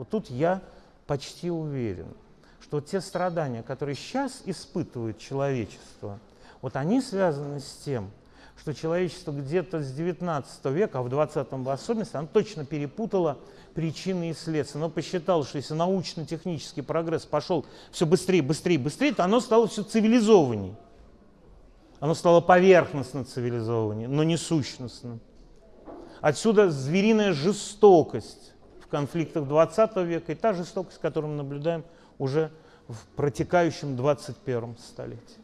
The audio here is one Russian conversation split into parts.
Вот тут я почти уверен, что те страдания, которые сейчас испытывает человечество, вот они связаны с тем, что человечество где-то с 19 века, а в 20-м в особенности, оно точно перепутало причины и следствия. Оно посчитало, что если научно-технический прогресс пошел все быстрее, быстрее, быстрее, то оно стало все цивилизованней. Оно стало поверхностно цивилизованнее, но не сущностно. Отсюда звериная жестокость конфликтах 20 века и та жестокость, которую мы наблюдаем уже в протекающем 21 столетии.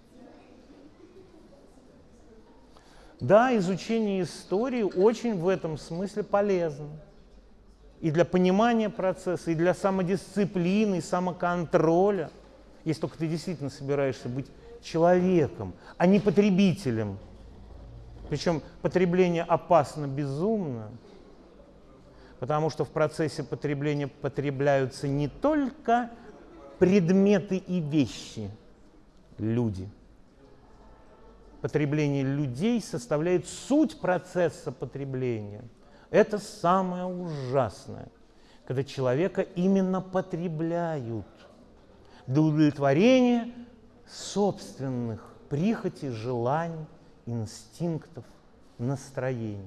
Да, изучение истории очень в этом смысле полезно. И для понимания процесса, и для самодисциплины, и самоконтроля. Если только ты действительно собираешься быть человеком, а не потребителем. Причем потребление опасно безумно, потому что в процессе потребления потребляются не только предметы и вещи, люди – потребление людей составляет суть процесса потребления. Это самое ужасное, когда человека именно потребляют для удовлетворения собственных прихотей, желаний, инстинктов, настроений.